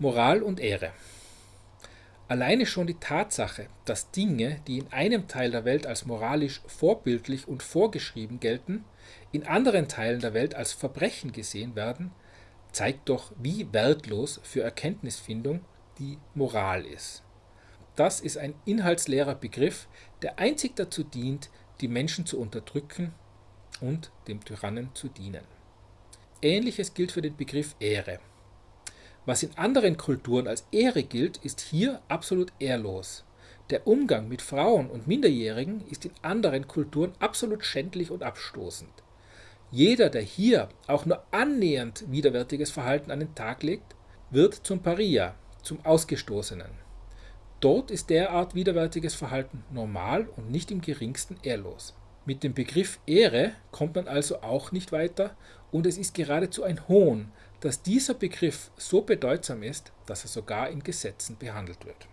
Moral und Ehre. Alleine schon die Tatsache, dass Dinge, die in einem Teil der Welt als moralisch vorbildlich und vorgeschrieben gelten, in anderen Teilen der Welt als Verbrechen gesehen werden, zeigt doch, wie wertlos für Erkenntnisfindung die Moral ist. Das ist ein inhaltsleerer Begriff, der einzig dazu dient, die Menschen zu unterdrücken und dem Tyrannen zu dienen. Ähnliches gilt für den Begriff Ehre. Was in anderen Kulturen als Ehre gilt, ist hier absolut ehrlos. Der Umgang mit Frauen und Minderjährigen ist in anderen Kulturen absolut schändlich und abstoßend. Jeder, der hier auch nur annähernd widerwärtiges Verhalten an den Tag legt, wird zum Paria, zum Ausgestoßenen. Dort ist derart widerwärtiges Verhalten normal und nicht im geringsten ehrlos. Mit dem Begriff Ehre kommt man also auch nicht weiter und es ist geradezu ein Hohn, dass dieser Begriff so bedeutsam ist, dass er sogar in Gesetzen behandelt wird